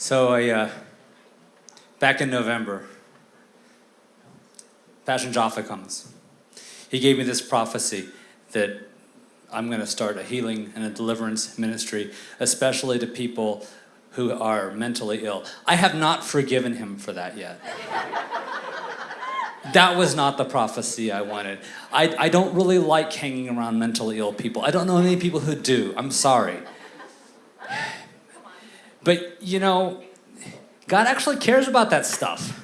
So I, uh, back in November, Pastor Jaffa comes. He gave me this prophecy that I'm going to start a healing and a deliverance ministry, especially to people who are mentally ill. I have not forgiven him for that yet. that was not the prophecy I wanted. I, I don't really like hanging around mentally ill people. I don't know many people who do. I'm sorry. But you know, God actually cares about that stuff.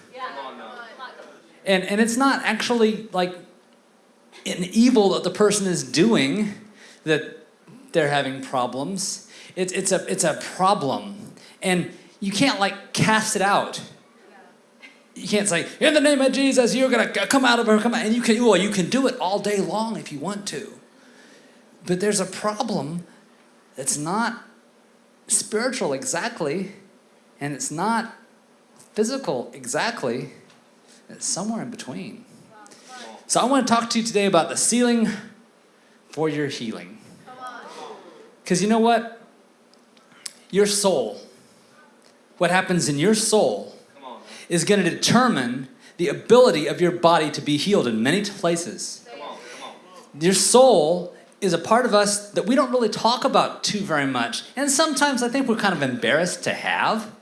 And, and it's not actually like an evil that the person is doing that they're having problems. It's, it's, a, it's a problem. And you can't like cast it out. You can't say, in the name of Jesus, you're gonna come out of her, come out. And you can, well, you can do it all day long if you want to. But there's a problem that's not spiritual exactly, and it's not physical exactly, it's somewhere in between. So I want to talk to you today about the sealing for your healing. Because you know what? Your soul, what happens in your soul, is going to determine the ability of your body to be healed in many places. Your soul is a part of us that we don't really talk about too very much. And sometimes I think we're kind of embarrassed to have.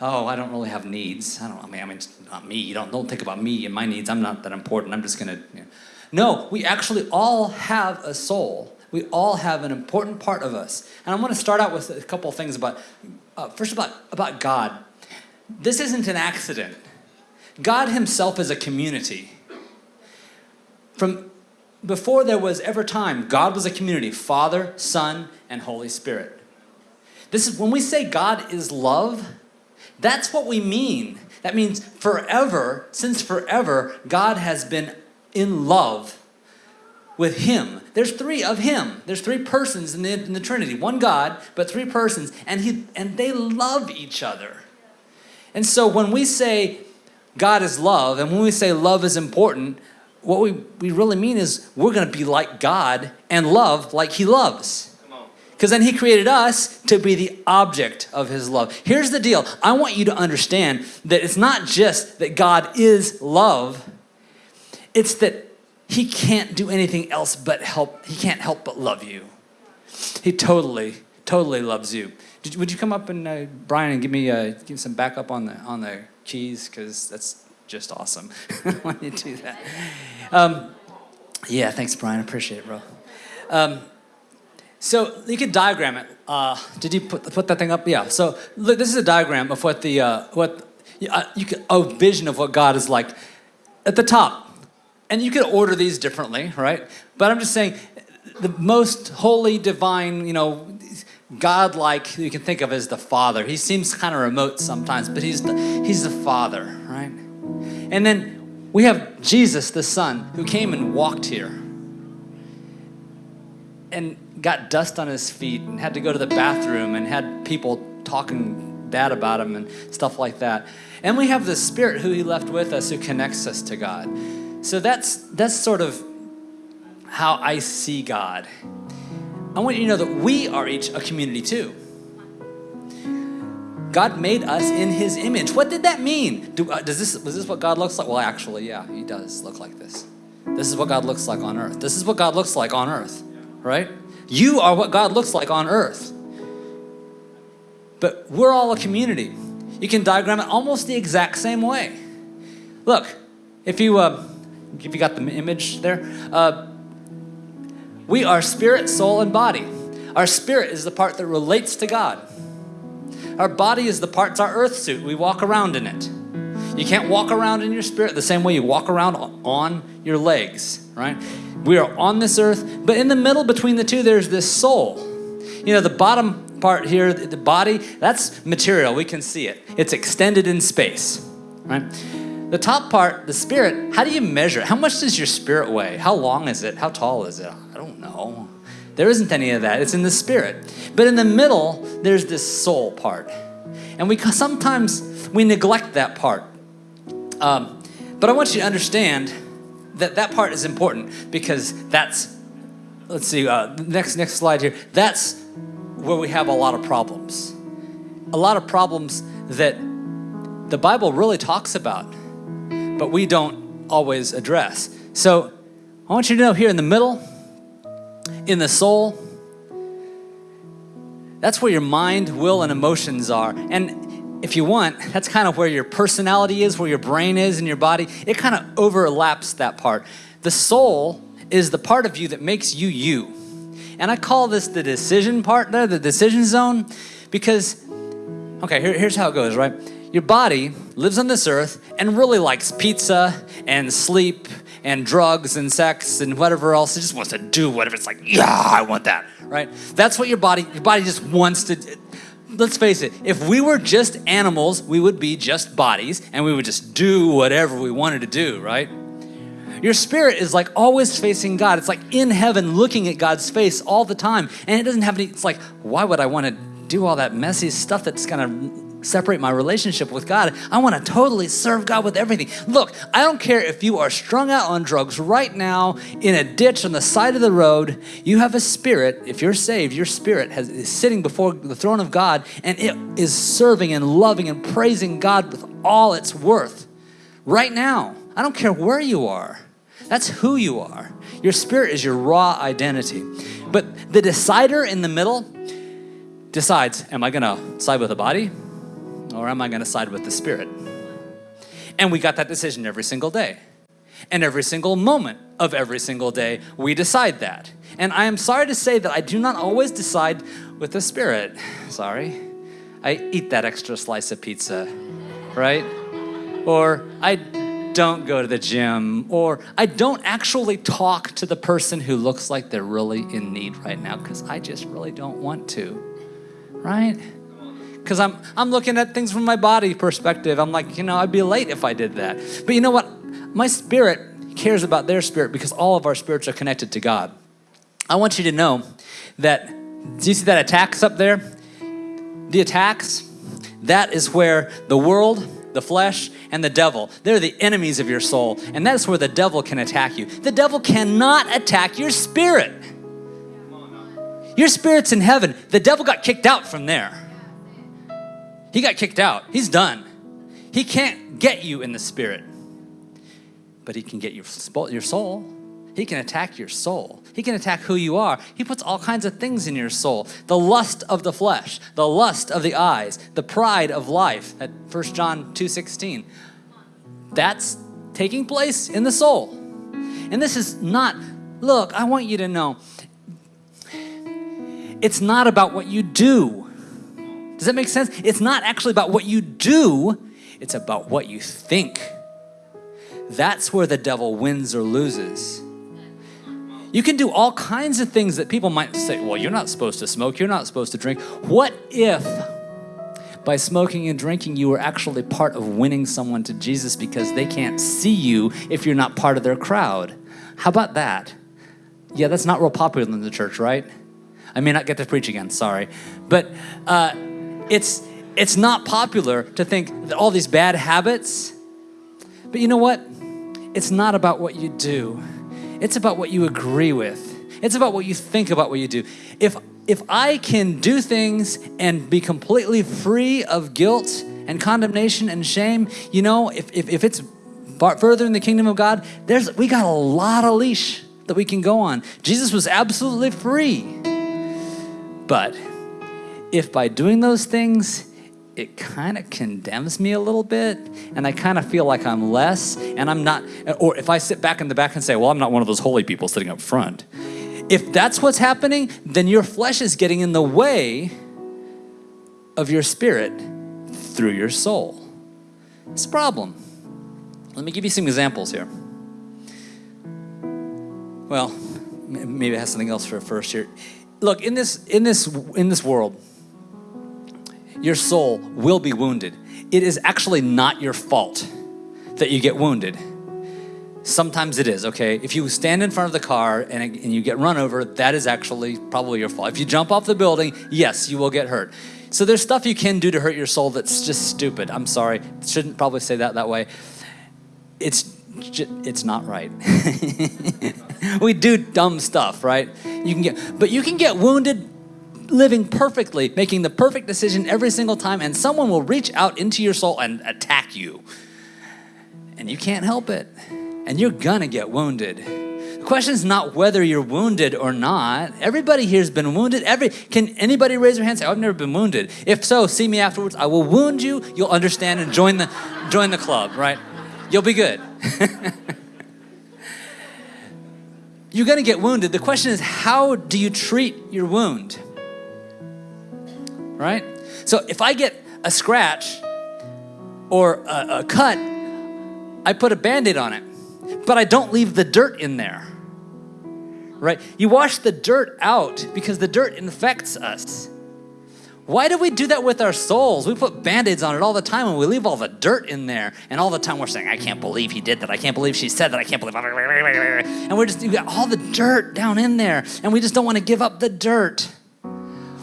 Oh, I don't really have needs. I don't I mean, I mean, not me. You don't, don't think about me and my needs. I'm not that important. I'm just going to. You know. No, we actually all have a soul. We all have an important part of us. And I want to start out with a couple things about, uh, first about, about God. This isn't an accident. God himself is a community. From before there was ever time, God was a community, Father, Son, and Holy Spirit. This is when we say God is love, that's what we mean. That means forever, since forever, God has been in love with him. There's three of him. There's three persons in the, in the Trinity. One God, but three persons, and he and they love each other. And so when we say God is love, and when we say love is important, what we, we really mean is we're going to be like God and love like he loves. Because then he created us to be the object of his love. Here's the deal. I want you to understand that it's not just that God is love. It's that he can't do anything else but help. He can't help but love you. He totally, totally loves you. Did, would you come up and, uh, Brian, and give me, uh, give some backup on the, on the keys? Because that's just awesome when you do that. Um, yeah, thanks, Brian. Appreciate it, bro. Um, so you can diagram it. Uh, did you put, put that thing up? Yeah. So look, this is a diagram of what the uh, what uh, you can a vision of what God is like at the top, and you could order these differently, right? But I'm just saying the most holy, divine, you know, God-like you can think of as the Father. He seems kind of remote sometimes, but he's the, he's the Father, right? And then we have Jesus, the Son, who came and walked here and got dust on his feet and had to go to the bathroom and had people talking bad about him and stuff like that. And we have the Spirit who he left with us who connects us to God. So that's, that's sort of how I see God. I want you to know that we are each a community too. God made us in his image. What did that mean? Do, uh, does this, was this what God looks like? Well, actually, yeah, he does look like this. This is what God looks like on earth. This is what God looks like on earth, right? You are what God looks like on earth. But we're all a community. You can diagram it almost the exact same way. Look, if you, uh, if you got the image there, uh, we are spirit, soul, and body. Our spirit is the part that relates to God. Our body is the parts our earth suit. We walk around in it. You can't walk around in your spirit the same way you walk around on your legs, right? We are on this earth, but in the middle between the two, there's this soul. You know, the bottom part here, the body, that's material. We can see it. It's extended in space, right? The top part, the spirit, how do you measure it? How much does your spirit weigh? How long is it? How tall is it? I don't know. There isn't any of that. It's in the spirit. But in the middle, there's this soul part. And we sometimes, we neglect that part. Um, but I want you to understand that that part is important because that's, let's see, uh, next, next slide here. That's where we have a lot of problems. a lot of problems that the Bible really talks about, but we don't always address. So I want you to know here in the middle, in the soul, that's where your mind, will, and emotions are. And if you want, that's kind of where your personality is, where your brain is and your body. It kind of overlaps that part. The soul is the part of you that makes you you. And I call this the decision part there, the decision zone, because, okay, here, here's how it goes, right? Your body lives on this earth and really likes pizza and sleep and drugs and sex and whatever else. It just wants to do whatever. It's like, yeah, I want that, right? That's what your body, your body just wants to. Let's face it, if we were just animals, we would be just bodies and we would just do whatever we wanted to do, right? Your spirit is like always facing God. It's like in heaven looking at God's face all the time. And it doesn't have any, it's like, why would I want to do all that messy stuff that's gonna separate my relationship with God. I want to totally serve God with everything. Look, I don't care if you are strung out on drugs right now in a ditch on the side of the road. You have a spirit. If you're saved, your spirit has, is sitting before the throne of God and it is serving and loving and praising God with all its worth right now. I don't care where you are. That's who you are. Your spirit is your raw identity. But the decider in the middle decides, am I going to side with the body or am I going to side with the Spirit? And we got that decision every single day. And every single moment of every single day, we decide that. And I am sorry to say that I do not always decide with the Spirit. Sorry. I eat that extra slice of pizza, right? Or I don't go to the gym, or I don't actually talk to the person who looks like they're really in need right now because I just really don't want to, right? Because I'm, I'm looking at things from my body perspective. I'm like, you know, I'd be late if I did that. But you know what? My spirit cares about their spirit because all of our spirits are connected to God. I want you to know that, do you see that attacks up there? The attacks, that is where the world, the flesh, and the devil, they're the enemies of your soul. And that's where the devil can attack you. The devil cannot attack your spirit. Your spirit's in heaven. The devil got kicked out from there. He got kicked out. He's done. He can't get you in the spirit, but he can get your, your soul. He can attack your soul. He can attack who you are. He puts all kinds of things in your soul. The lust of the flesh, the lust of the eyes, the pride of life at 1 John 2:16. That's taking place in the soul. And this is not look, I want you to know it's not about what you do. Does that make sense? It's not actually about what you do, it's about what you think. That's where the devil wins or loses. You can do all kinds of things that people might say, well, you're not supposed to smoke, you're not supposed to drink. What if by smoking and drinking you were actually part of winning someone to Jesus because they can't see you if you're not part of their crowd? How about that? Yeah, that's not real popular in the church, right? I may not get to preach again, sorry. But uh, it's, it's not popular to think that all these bad habits, but you know what? It's not about what you do. It's about what you agree with. It's about what you think about what you do. If, if I can do things and be completely free of guilt and condemnation and shame, you know, if, if, if it's further in the kingdom of God, there's, we got a lot of leash that we can go on. Jesus was absolutely free. But if by doing those things, it kind of condemns me a little bit and I kind of feel like I'm less and I'm not, or if I sit back in the back and say, well, I'm not one of those holy people sitting up front. If that's what's happening, then your flesh is getting in the way of your spirit through your soul. It's a problem. Let me give you some examples here. Well, maybe I have something else for first here. Look, in this, in this, in this world, your soul will be wounded. It is actually not your fault that you get wounded. Sometimes it is, okay? If you stand in front of the car and, and you get run over, that is actually probably your fault. If you jump off the building, yes, you will get hurt. So there's stuff you can do to hurt your soul that's just stupid. I'm sorry, shouldn't probably say that that way. It's it's not right. we do dumb stuff, right? You can get, but you can get wounded living perfectly, making the perfect decision every single time, and someone will reach out into your soul and attack you. And you can't help it. And you're gonna get wounded. The question is not whether you're wounded or not. Everybody here has been wounded. Every can anybody raise their hand and say, I've never been wounded? If so, see me afterwards. I will wound you. You'll understand and join the join the club, right? You'll be good. you're gonna get wounded. The question is, how do you treat your wound? Right? So if I get a scratch or a, a cut, I put a band-aid on it, but I don't leave the dirt in there. Right? You wash the dirt out because the dirt infects us. Why do we do that with our souls? We put band-aids on it all the time and we leave all the dirt in there. And all the time we're saying, I can't believe he did that. I can't believe she said that. I can't believe. And we're just, you got all the dirt down in there. And we just don't want to give up the dirt.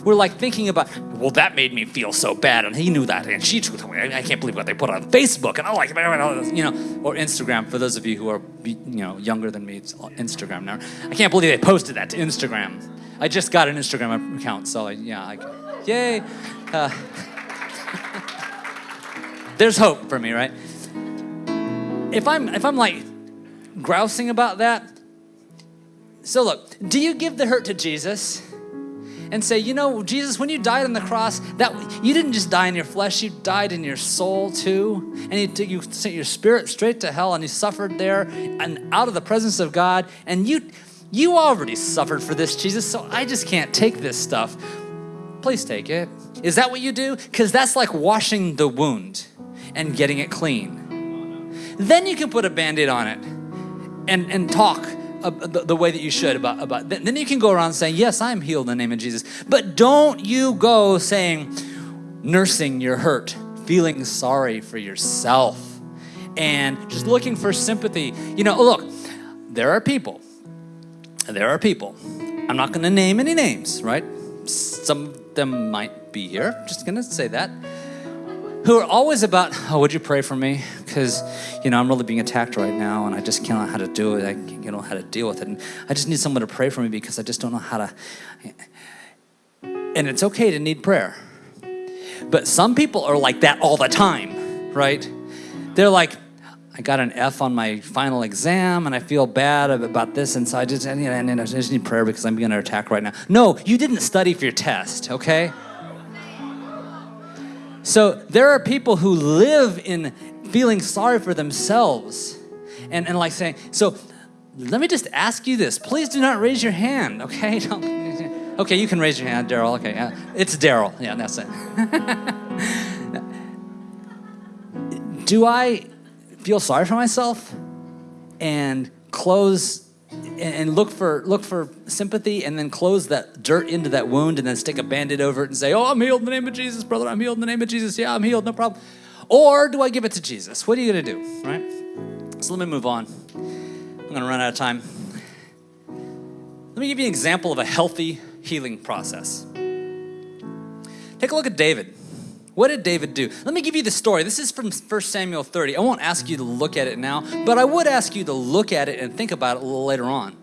We're like thinking about, well, that made me feel so bad. And he knew that. And she told me, I can't believe what they put on Facebook. And I like, you know, or Instagram. For those of you who are, you know, younger than me, it's Instagram now. I can't believe they posted that to Instagram. I just got an Instagram account. So yeah, I, Yay. Uh, there's hope for me, right? If I'm if I'm like grousing about that, so look, do you give the hurt to Jesus? And say, you know, Jesus, when you died on the cross, that you didn't just die in your flesh, you died in your soul too. And you, you sent your spirit straight to hell and you suffered there and out of the presence of God. And you you already suffered for this, Jesus, so I just can't take this stuff please take it. Is that what you do? Because that's like washing the wound and getting it clean. Then you can put a band-aid on it and, and talk the, the, way that you should about, about then you can go around saying, yes, I'm healed in the name of Jesus. But don't you go saying, nursing your hurt, feeling sorry for yourself and just looking for sympathy. You know, look, there are people, there are people, I'm not gonna name any names, right? Some of them might be here, just gonna say that, who are always about, oh, would you pray for me? Because, you know, I'm really being attacked right now and I just can't know how to do it. I don't know how to deal with it. And I just need someone to pray for me because I just don't know how to. And it's okay to need prayer. But some people are like that all the time, right? They're like, I got an F on my final exam and I feel bad about this and so I just, and, and I just need prayer because I'm being under attack right now. No, you didn't study for your test, okay? So there are people who live in feeling sorry for themselves and, and like saying, so let me just ask you this. Please do not raise your hand, okay? Don't, okay, you can raise your hand, Daryl. Okay, yeah. it's Daryl. Yeah, that's it. do I feel sorry for myself and close and look for look for sympathy and then close that dirt into that wound and then stick a band-aid over it and say, oh, I'm healed in the name of Jesus, brother. I'm healed in the name of Jesus. Yeah, I'm healed, no problem. Or do I give it to Jesus? What are you gonna do, right? So let me move on. I'm gonna run out of time. Let me give you an example of a healthy healing process. Take a look at David. What did David do? Let me give you the story. This is from 1 Samuel 30. I won't ask you to look at it now, but I would ask you to look at it and think about it a little later on.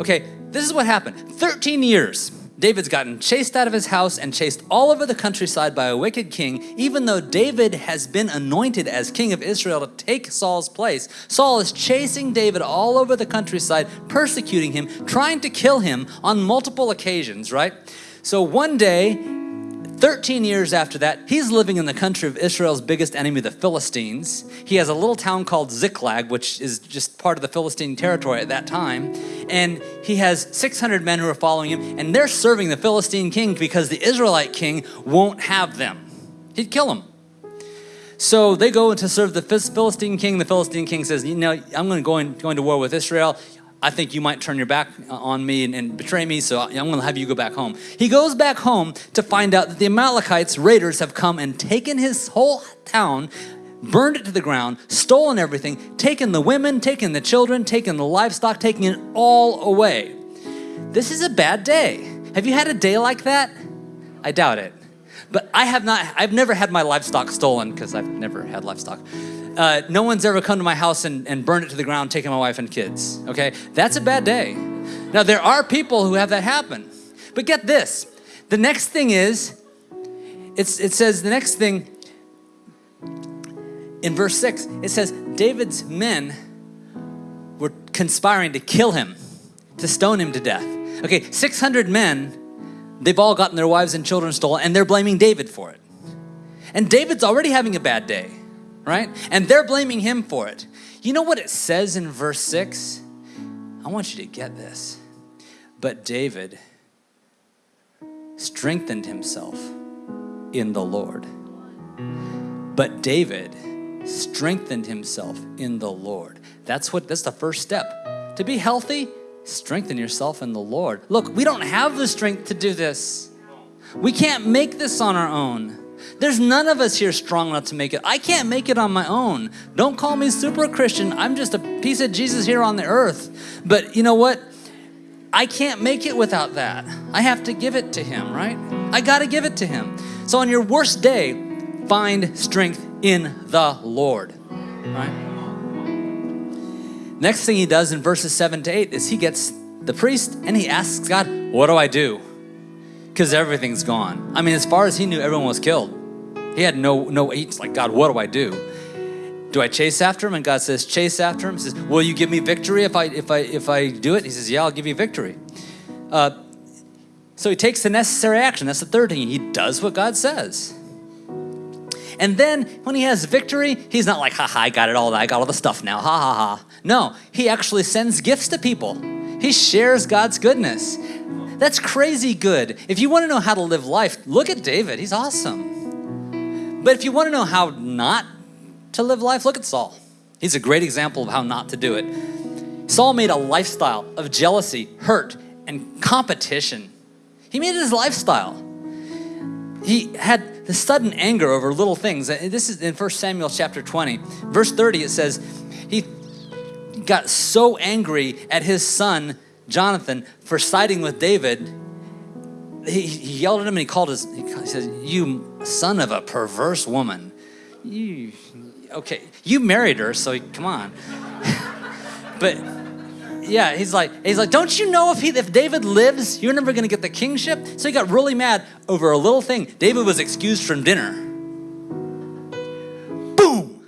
Okay, this is what happened. 13 years, David's gotten chased out of his house and chased all over the countryside by a wicked king, even though David has been anointed as king of Israel to take Saul's place. Saul is chasing David all over the countryside, persecuting him, trying to kill him on multiple occasions, right? So one day, 13 years after that, he's living in the country of Israel's biggest enemy, the Philistines. He has a little town called Ziklag, which is just part of the Philistine territory at that time. And he has 600 men who are following him, and they're serving the Philistine king because the Israelite king won't have them. He'd kill them. So they go to serve the Philistine king. The Philistine king says, you know, I'm going to go, in, go into war with Israel. I think you might turn your back on me and, and betray me, so I'm going to have you go back home. He goes back home to find out that the Amalekites, raiders, have come and taken his whole town, burned it to the ground, stolen everything, taken the women, taken the children, taken the livestock, taking it all away. This is a bad day. Have you had a day like that? I doubt it. But I have not, I've never had my livestock stolen because I've never had livestock uh, no one's ever come to my house and, and burned it to the ground, taking my wife and kids, okay? That's a bad day. Now, there are people who have that happen. But get this, The next thing is, it's, it says the next thing in verse 6, it says, David's men were conspiring to kill him, to stone him to death. Okay, 600 men, they've all gotten their wives and children stolen, and they're blaming David for it. And David's already having a bad day, right? And they're blaming him for it. You know what it says in verse 6? I want you to get this. But David strengthened himself in the Lord. But David strengthened himself in the Lord. That's what that's the first step. To be healthy, strengthen yourself in the Lord. Look, we don't have the strength to do this. We can't make this on our own. There's none of us here strong enough to make it. I can't make it on my own. Don't call me super Christian. I'm just a piece of Jesus here on the earth. But you know what? I can't make it without that. I have to give it to Him, right? I got to give it to Him. So on your worst day, find strength in the Lord, right? Next thing he does in verses 7 to 8 is he gets the priest and he asks God, What do I do? Because everything's gone. I mean, as far as he knew, everyone was killed. He had no no he's like, God, what do I do? Do I chase after him? And God says, chase after him. He says, Will you give me victory if I if I if I do it? He says, Yeah, I'll give you victory. Uh, so he takes the necessary action. That's the third thing. He does what God says. And then when he has victory, he's not like, ha ha, I got it all, I got all the stuff now, ha ha ha. No, he actually sends gifts to people. He shares God's goodness. That's crazy good. If you want to know how to live life, look at David. He's awesome. But if you want to know how not to live life, look at Saul. He's a great example of how not to do it. Saul made a lifestyle of jealousy, hurt, and competition. He made it his lifestyle. He had the sudden anger over little things. Uh, this is in 1 Samuel chapter 20. Verse 30, it says, he got so angry at his son, Jonathan, for siding with David. He, he yelled at him and he called his, he said, You son of a perverse woman. You, okay, you married her, so come on. but yeah, he's like, he's like, don't you know if he, if David lives, you're never gonna get the kingship? So he got really mad over a little thing. David was excused from dinner. Boom.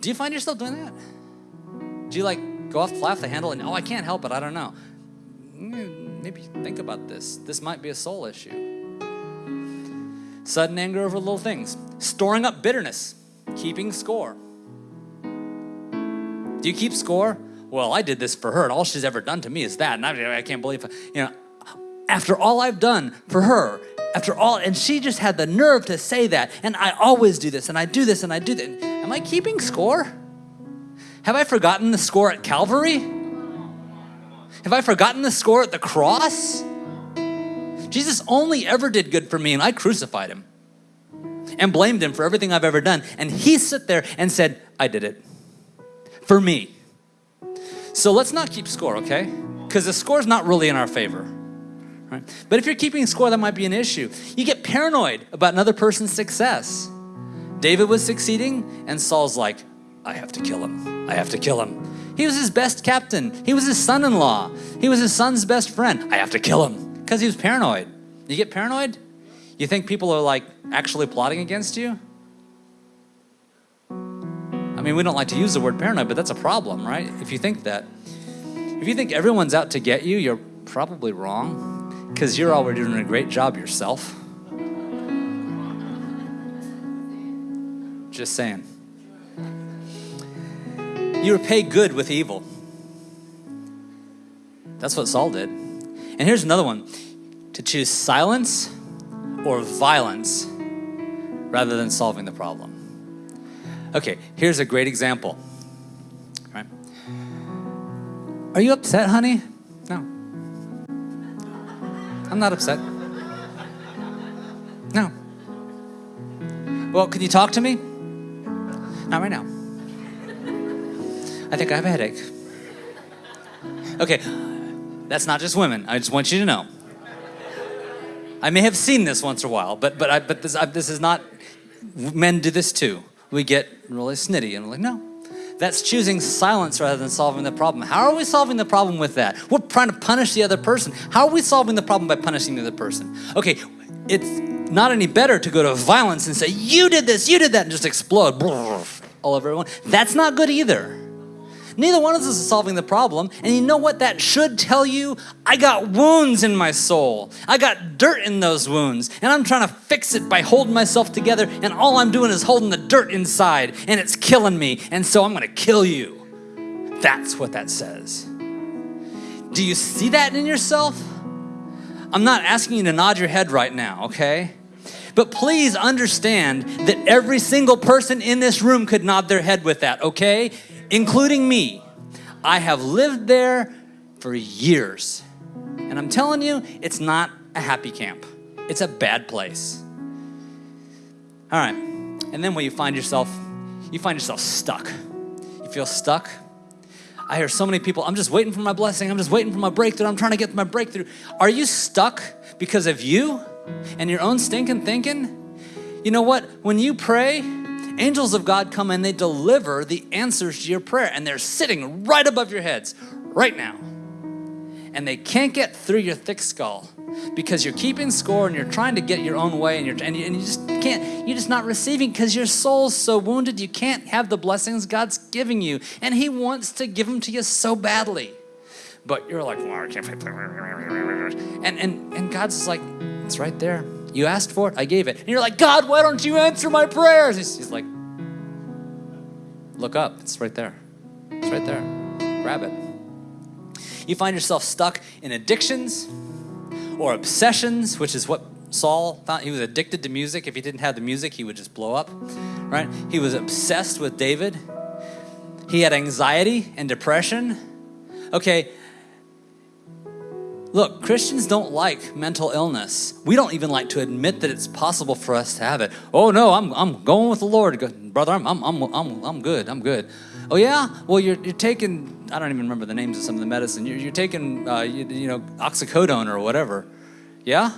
Do you find yourself doing that? Do you like go off fly off the handle and oh, I can't help it. I don't know. Maybe think about this. This might be a soul issue. Sudden anger over little things, storing up bitterness, keeping score. Do you keep score? Well, I did this for her, and all she's ever done to me is that. And I, I can't believe, you know, after all I've done for her, after all, and she just had the nerve to say that. And I always do this, and I do this, and I do that. Am I keeping score? Have I forgotten the score at Calvary? Have I forgotten the score at the cross? Jesus only ever did good for me, and I crucified him and blamed him for everything I've ever done. And he sat there and said, I did it for me. So let's not keep score, okay? Because the score's not really in our favor. Right? But if you're keeping score, that might be an issue. You get paranoid about another person's success. David was succeeding, and Saul's like, I have to kill him. I have to kill him. He was his best captain. He was his son in law. He was his son's best friend. I have to kill him because he was paranoid. You get paranoid? You think people are like actually plotting against you? I mean, we don't like to use the word paranoid, but that's a problem, right? If you think that. If you think everyone's out to get you, you're probably wrong because you're already doing a great job yourself. Just saying. You repay good with evil. That's what Saul did. And here's another one to choose silence or violence rather than solving the problem. Okay, here's a great example. Right? Are you upset, honey? No. I'm not upset. No. Well, can you talk to me? Not right now. I think I have a headache. Okay, that's not just women. I just want you to know. I may have seen this once in a while, but but I, but this I, this is not. Men do this too we get really snitty and we're like, no, That's choosing silence rather than solving the problem. How are we solving the problem with that? We're trying to punish the other person. How are we solving the problem by punishing the other person? Okay, it's not any better to go to violence and say, You did this, you did that, and just explode all over everyone. That's not good either. Neither one of us is solving the problem. And you know what that should tell you? I got wounds in my soul. I got dirt in those wounds. And I'm trying to fix it by holding myself together. And all I'm doing is holding the dirt inside. And it's killing me. And so I'm going to kill you. That's what that says. Do you see that in yourself? I'm not asking you to nod your head right now, okay? But please understand that every single person in this room could nod their head with that, okay? Including me. I have lived there for years. And I'm telling you, it's not a happy camp. It's a bad place. All right. And then when you find yourself, you find yourself stuck. You feel stuck. I hear so many people, I'm just waiting for my blessing. I'm just waiting for my breakthrough. I'm trying to get my breakthrough. Are you stuck because of you and your own stinking thinking? You know what? When you pray, angels of God come and they deliver the answers to your prayer, and they're sitting right above your heads right now. And they can't get through your thick skull because you're keeping score and you're trying to get your own way and, you're, and, you, and you just can't, you're just not receiving because your soul's so wounded you can't have the blessings God's giving you. And He wants to give them to you so badly. But you're like, well, I can't. And, and, and God's like, it's right there. You asked for it, I gave it. And you're like, God, why don't you answer my prayers? He's, like, look up, it's right there. It's right there. Grab it. You find yourself stuck in addictions or obsessions, which is what Saul found. He was addicted to music. If he didn't have the music, he would just blow up, right? He was obsessed with David. He had anxiety and depression. Okay, Look, Christians don't like mental illness. We don't even like to admit that it's possible for us to have it. Oh no, I'm, I'm going with the Lord. Brother, I'm, I'm, I'm, I'm, good, I'm good. Oh yeah? Well, you're, you're taking, I don't even remember the names of some of the medicine. You're, you're taking, uh, you, you know, oxycodone or whatever. Yeah?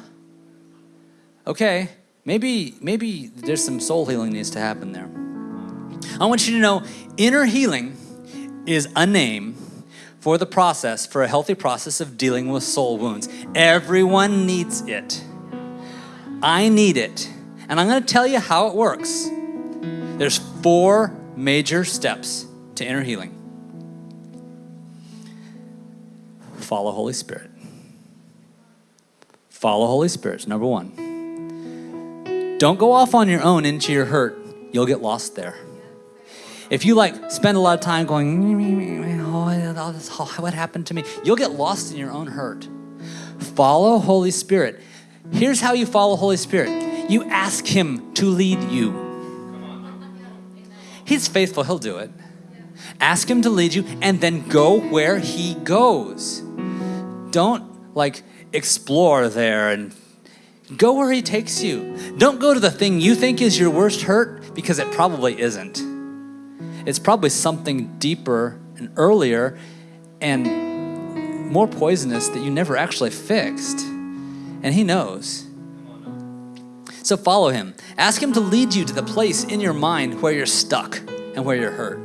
Okay, maybe, maybe there's some soul healing needs to happen there. I want you to know inner healing is a name for the process, for a healthy process of dealing with soul wounds. Everyone needs it. I need it. And I'm going to tell you how it works. There's four major steps to inner healing. Follow Holy Spirit. Follow Holy Spirit, number one. Don't go off on your own into your hurt. You'll get lost there. If you like spend a lot of time going, oh, oh, what happened to me? You'll get lost in your own hurt. Follow Holy Spirit. Here's how you follow Holy Spirit. You ask Him to lead you. He's faithful, He'll do it. Ask Him to lead you and then go where He goes. Don't like explore there and go where He takes you. Don't go to the thing you think is your worst hurt because it probably isn't. It's probably something deeper and earlier and more poisonous that you never actually fixed. And He knows. So follow Him. Ask Him to lead you to the place in your mind where you're stuck and where you're hurt.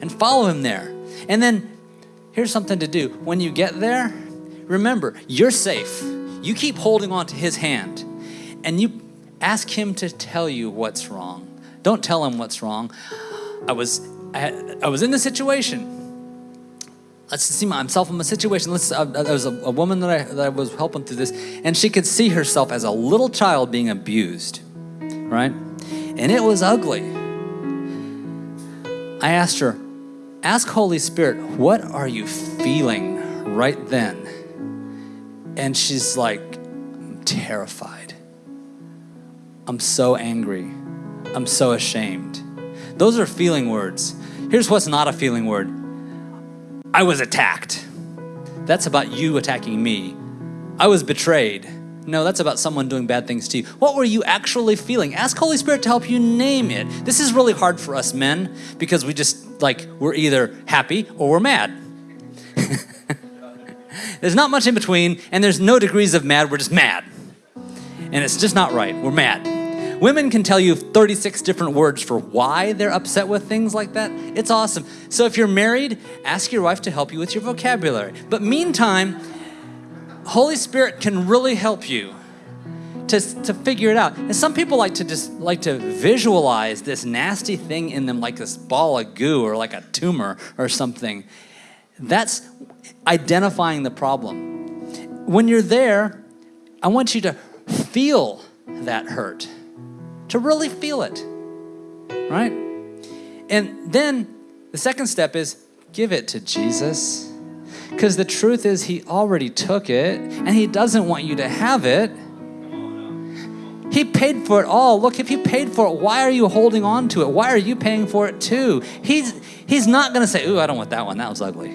And follow Him there. And then here's something to do. When you get there, remember, you're safe. You keep holding on to His hand and you ask Him to tell you what's wrong. Don't tell Him what's wrong. I was I, I was in the situation. Let's see myself in a situation. Let's, uh, there was a, a woman that I, that I was helping through this, and she could see herself as a little child being abused, right? And it was ugly. I asked her, Ask Holy Spirit, what are you feeling right then? And she's like, I'm terrified. I'm so angry. I'm so ashamed. Those are feeling words. Here's what's not a feeling word I was attacked. That's about you attacking me. I was betrayed. No, that's about someone doing bad things to you. What were you actually feeling? Ask Holy Spirit to help you name it. This is really hard for us men because we just like we're either happy or we're mad. there's not much in between, and there's no degrees of mad. We're just mad. And it's just not right. We're mad. Women can tell you 36 different words for why they're upset with things like that. It's awesome. So if you're married, ask your wife to help you with your vocabulary. But meantime, Holy Spirit can really help you to, to figure it out. And some people like to just like to visualize this nasty thing in them like this ball of goo or like a tumor or something. That's identifying the problem. When you're there, I want you to feel that hurt, to really feel it, right? And then the second step is give it to Jesus. Because the truth is, He already took it and He doesn't want you to have it. He paid for it all. Look, if He paid for it, why are you holding on to it? Why are you paying for it too? He's, he's not going to say, Ooh, I don't want that one. That was ugly.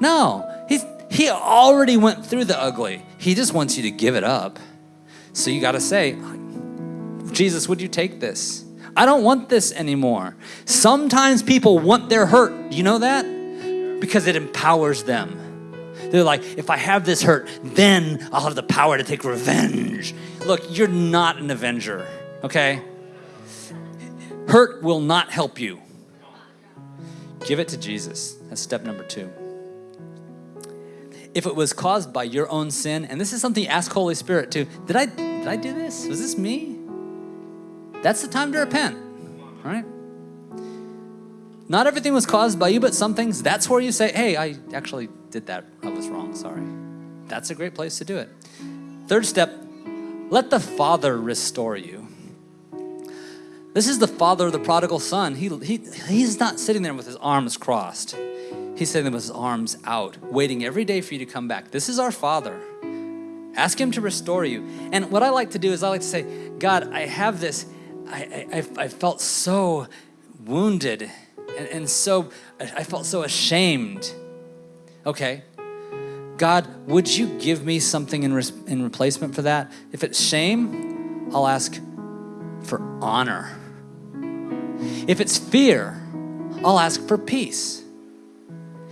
No, he's, He already went through the ugly. He just wants you to give it up. So you got to say, Jesus, would you take this? I don't want this anymore. Sometimes people want their hurt. You know that? Because it empowers them. They're like, if I have this hurt, then I'll have the power to take revenge. Look, you're not an avenger, okay? Hurt will not help you. Give it to Jesus. That's step number two. If it was caused by your own sin, and this is something ask Holy Spirit too, did I did I do this? Was this me? That's the time to repent, right? Not everything was caused by you, but some things, that's where you say, hey, I actually did that. I was wrong, sorry. That's a great place to do it. Third step, let the Father restore you. This is the father of the prodigal son. He, he, he's not sitting there with his arms crossed. He's sitting there with his arms out, waiting every day for you to come back. This is our Father. Ask Him to restore you. And what I like to do is I like to say, God, I have this, I, I, I felt so wounded and, and so, I felt so ashamed. Okay. God, would you give me something in, res- in replacement for that? If it's shame, I'll ask for honor. If it's fear, I'll ask for peace.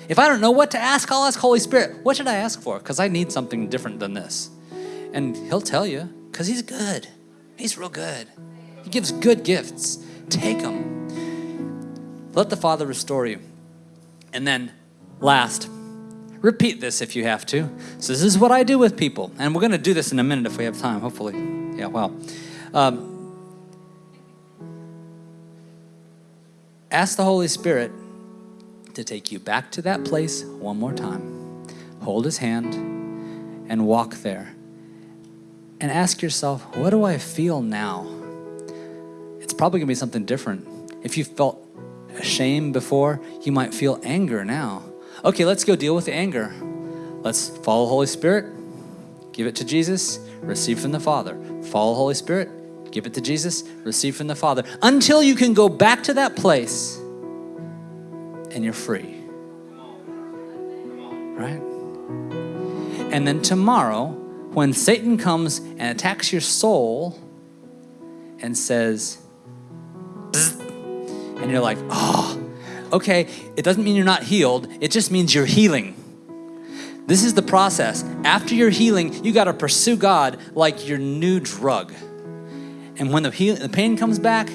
If I don't know what to ask, I'll ask Holy Spirit, what should I ask for? Because I need something different than this. And He'll tell you, because He's good. He's real good. He gives good gifts. Take them. Let the Father restore you. And then, last, repeat this if you have to. So, this is what I do with people. And we're going to do this in a minute if we have time, hopefully. Yeah, well. Um, ask the Holy Spirit to take you back to that place one more time. Hold his hand and walk there. And ask yourself, what do I feel now? It's probably going to be something different. If you felt shame before, you might feel anger now. Okay, let's go deal with the anger. Let's follow Holy Spirit, give it to Jesus, receive from the Father. Follow Holy Spirit, give it to Jesus, receive from the Father. Until you can go back to that place and you're free. Right? And then tomorrow, when Satan comes and attacks your soul and says, and you're like, oh, okay, it doesn't mean you're not healed, it just means you're healing. This is the process. After you're healing, you got to pursue God like your new drug. And when the, heal, the pain comes back,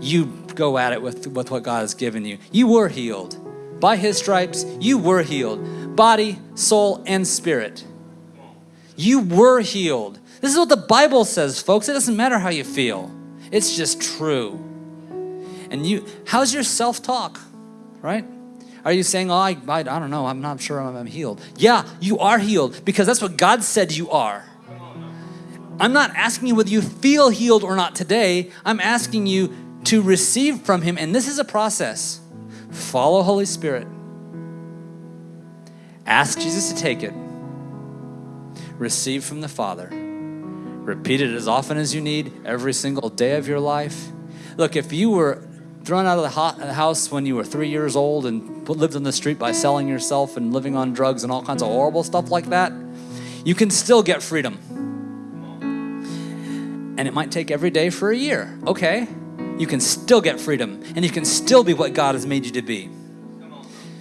you go at it with, with what God has given you. You were healed. By His stripes, you were healed. Body, soul, and spirit. You were healed. This is what the Bible says, folks. It doesn't matter how you feel, it's just true. And you, how's your self talk, right? Are you saying, oh, I, I, I don't know, I'm not sure I'm, I'm healed? Yeah, you are healed because that's what God said you are. I'm not asking you whether you feel healed or not today. I'm asking you to receive from Him, and this is a process. Follow Holy Spirit. Ask Jesus to take it. Receive from the Father. Repeat it as often as you need every single day of your life. Look, if you were thrown out of the house when you were three years old and lived on the street by selling yourself and living on drugs and all kinds of horrible stuff like that, you can still get freedom. And it might take every day for a year. Okay, you can still get freedom and you can still be what God has made you to be.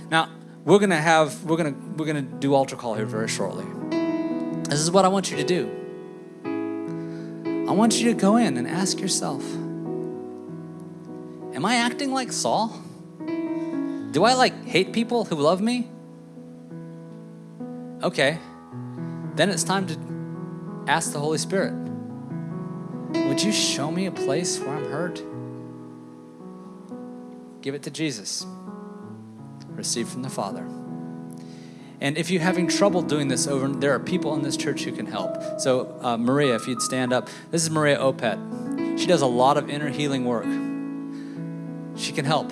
Now, we're gonna have, we're gonna, we're gonna do altar call here very shortly. This is what I want you to do. I want you to go in and ask yourself Am I acting like Saul? Do I like hate people who love me? Okay, then it's time to ask the Holy Spirit Would you show me a place where I'm hurt? Give it to Jesus. Receive from the Father. And if you're having trouble doing this over, there are people in this church who can help. So, uh, Maria, if you'd stand up, this is Maria Opet. She does a lot of inner healing work. She can help.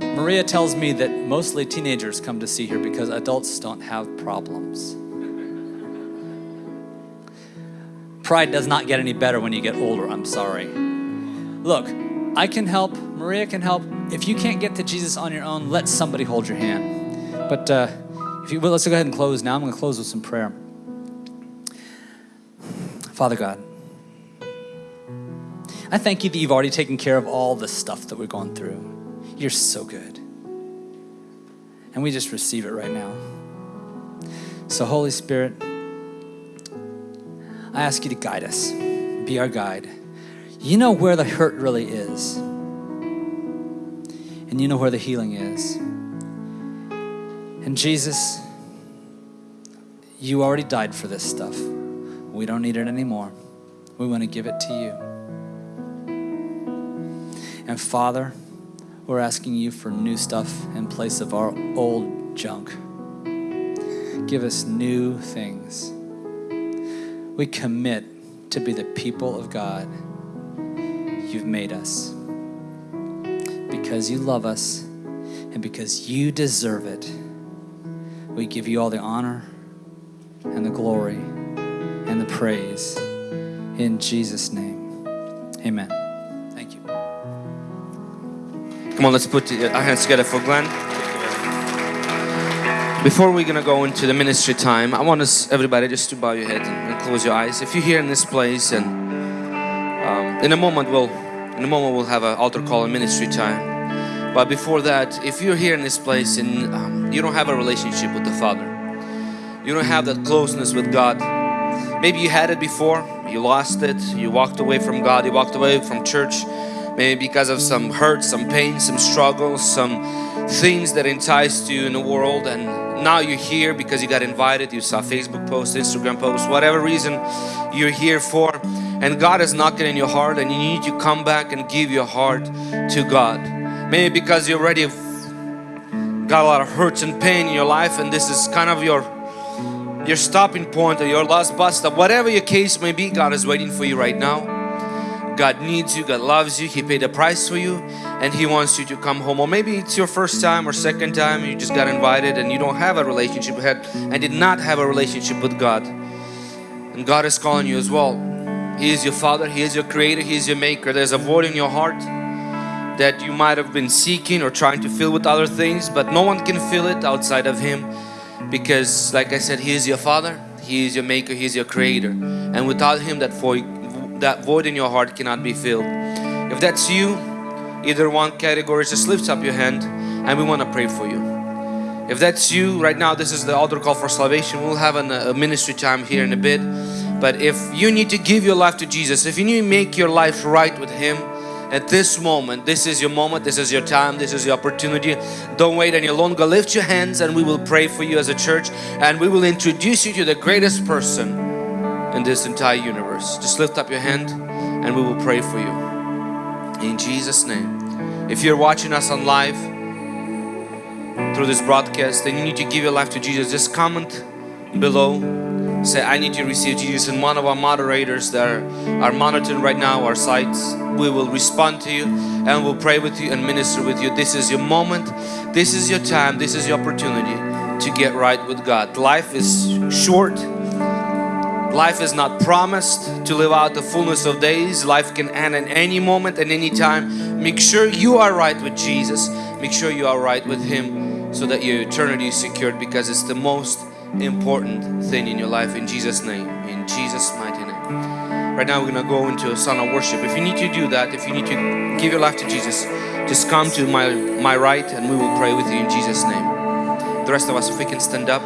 Maria tells me that mostly teenagers come to see her because adults don't have problems. Pride does not get any better when you get older, I'm sorry. Look, I can help, Maria can help. If you can't get to Jesus on your own, let somebody hold your hand. But uh, if you will, let's go ahead and close now. I'm going to close with some prayer. Father God, I thank you that you've already taken care of all the stuff that we're going through. You're so good. And we just receive it right now. So, Holy Spirit, I ask you to guide us, be our guide. You know where the hurt really is, and you know where the healing is. And Jesus, you already died for this stuff. We don't need it anymore. We want to give it to you. And Father, we're asking you for new stuff in place of our old junk. Give us new things. We commit to be the people of God you've made us because you love us and because you deserve it. We give you all the honor and the glory and the praise in Jesus' name. Amen. Come on, let's put our hands together for Glenn. Before we're gonna go into the ministry time, I want us everybody just to bow your head and, and close your eyes. If you're here in this place, and um, in a moment we'll in a moment we'll have an altar call and ministry time. But before that, if you're here in this place and um, you don't have a relationship with the Father, you don't have that closeness with God. Maybe you had it before, you lost it, you walked away from God, you walked away from church, maybe because of some hurt, some pain, some struggles, some things that enticed you in the world and now you're here because you got invited, you saw Facebook post, Instagram post, whatever reason you're here for and God is knocking in your heart and you need to come back and give your heart to God. Maybe because you already got a lot of hurts and pain in your life and this is kind of your your stopping point or your last bus stop, whatever your case may be, God is waiting for you right now. God needs you, God loves you, He paid a price for you and He wants you to come home. Or maybe it's your first time or second time, you just got invited and you don't have a relationship had and did not have a relationship with God. And God is calling you as well. He is your Father, He is your Creator, He is your Maker. There's a void in your heart that you might have been seeking or trying to fill with other things, but no one can fill it outside of Him because like I said, He is your Father, He is your Maker, He is your Creator. And without Him, that void that void in your heart cannot be filled. If that's you, either one category, just lift up your hand and we want to pray for you. If that's you, right now this is the altar call for salvation. We'll have an, a ministry time here in a bit. But if you need to give your life to Jesus, if you need to make your life right with Him, at this moment, this is your moment, this is your time, this is your opportunity. Don't wait any longer. Lift your hands and we will pray for you as a church and we will introduce you to the greatest person in this entire universe. Just lift up your hand and we will pray for you. In Jesus' name. If you're watching us on live through this broadcast and you need to give your life to Jesus, just comment below. Say, I need to receive Jesus and one of our moderators that are, are monitoring right now our sites, we will respond to you and we'll pray with you and minister with you. This is your moment. This is your time. This is your opportunity to get right with God. Life is short Life is not promised to live out the fullness of days. Life can end at any moment and any time. Make sure you are right with Jesus. Make sure you are right with Him so that your eternity is secured because it's the most important thing in your life in Jesus name. In Jesus mighty name. Right now we're going to go into a song of worship. If you need to do that, if you need to give your life to Jesus, just come to my, my right and we will pray with you in Jesus name. The rest of us, if we can stand up.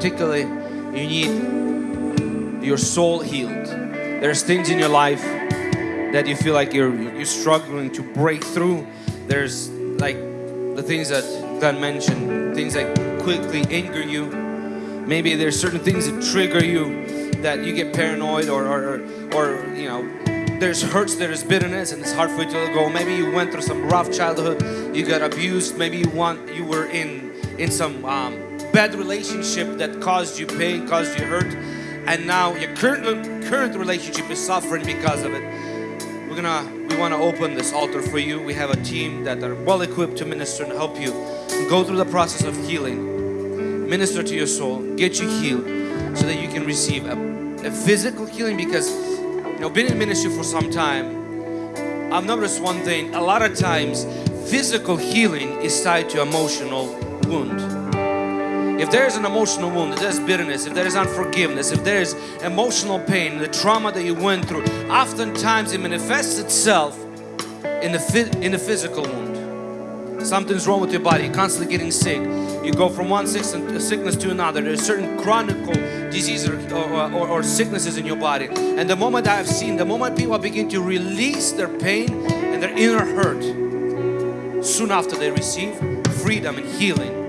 Particularly you need your soul healed. There's things in your life that you feel like you're you're struggling to break through. There's like the things that Glenn mentioned, things that quickly anger you. Maybe there's certain things that trigger you that you get paranoid or or, or, you know there's hurts, there's bitterness, and it's hard for you to go. Maybe you went through some rough childhood, you got abused. Maybe you want you were in in some um, bad relationship that caused you pain, caused you hurt, and now your current current relationship is suffering because of it. We're gonna we want to open this altar for you. We have a team that are well equipped to minister and help you go through the process of healing, minister to your soul, get you healed, so that you can receive a, a physical healing because you know, been in ministry for some time, I've noticed one thing. A lot of times, physical healing is tied to emotional wound. If there is an emotional wound, if there's bitterness, if there is unforgiveness, if there is emotional pain, the trauma that you went through, oftentimes it manifests itself in the in the physical wound. Something's wrong with your body. You're constantly getting sick. You go from one sickness uh, sickness to another. There's certain chronic diseases or, or, or, or sicknesses in your body. And the moment I've seen, the moment people begin to release their pain and their inner hurt, soon after they receive freedom and healing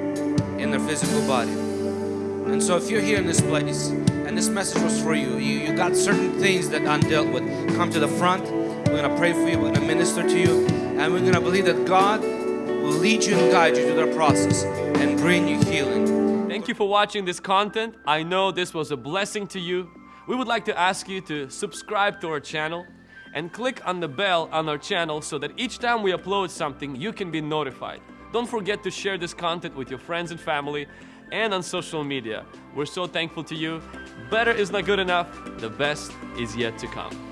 their physical body. And so if you're here in this place and this message was for you, you, you got certain things that undealt with, come to the front. We're gonna pray for you, we're gonna minister to you, and we're gonna believe that God will lead you and guide you through the process and bring you healing. Thank you for watching this content. I know this was a blessing to you. We would like to ask you to subscribe to our channel and click on the bell on our channel so that each time we upload something, you can be notified. Don't forget to share this content with your friends and family and on social media. We're so thankful to you. Better is not good enough, the best is yet to come.